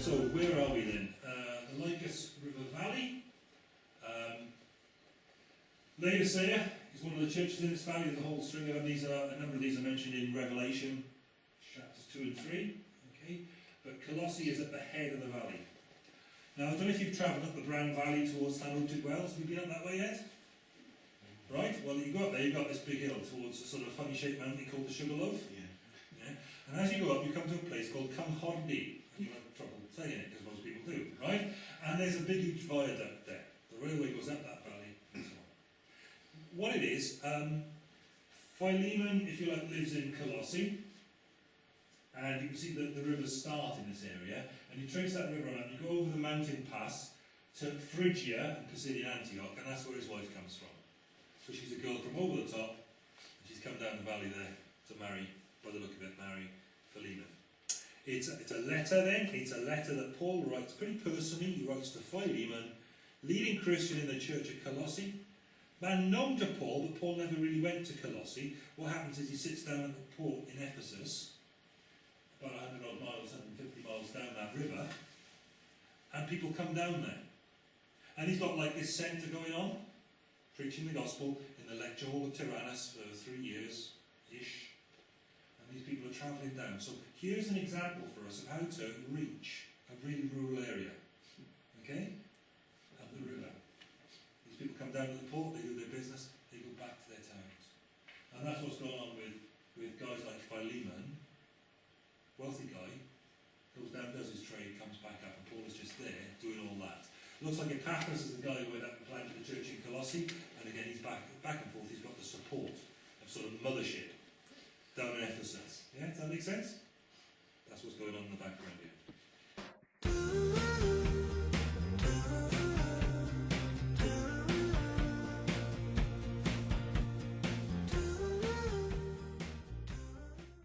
So where are we then? Uh, the Lycus River Valley. Um, Laodicea is one of the churches in this valley. There's a whole string of them. These are a number of these are mentioned in Revelation chapters two and three. Okay, but Colossae is at the head of the valley. Now I don't know if you've travelled up the Brown Valley towards Llanwrtyd Wells. Have you been up that way yet? Right. Well, you go up there. You've got this big hill towards a sort of funny-shaped mountain called the Sugarloaf. Yeah. And as you go up, you come to a place called Cynghordy. Trouble saying it because most people do, right? And there's a big, huge viaduct there. The railway goes up that valley and so on. What it is, um, Philemon, if you like, lives in Colossae. And you can see that the rivers start in this area. And you trace that river on up, you go over the mountain pass to Phrygia and Pisidian Antioch, and that's where his wife comes from. So she's a girl from over the top, and she's come down the valley there to marry by the look of it, marry Philemon. It's a, it's a letter then, it's a letter that Paul writes pretty personally, he writes to Philemon, leading Christian in the church at Colossae. Man known to Paul, but Paul never really went to Colossae. What happens is he sits down at the port in Ephesus, about 100 odd miles, 150 miles down that river, and people come down there. And he's got like this centre going on, preaching the gospel in the lecture hall of Tyrannus for three years ish. And these people are travelling down. So here's an example for us of how to reach a really rural area. Okay? Up the river. These people come down to the port, they do their business, they go back to their towns. And that's what's going on with, with guys like Philemon, wealthy guy, goes down, does his trade, comes back up, and Paul is just there doing all that. Looks like Epaphras is the guy who went up and planted the church in Colossae, and again he's back back and forth, he's got the support of sort of mothership down in Ephesus. Yeah, does that make sense? That's what's going on in the background here.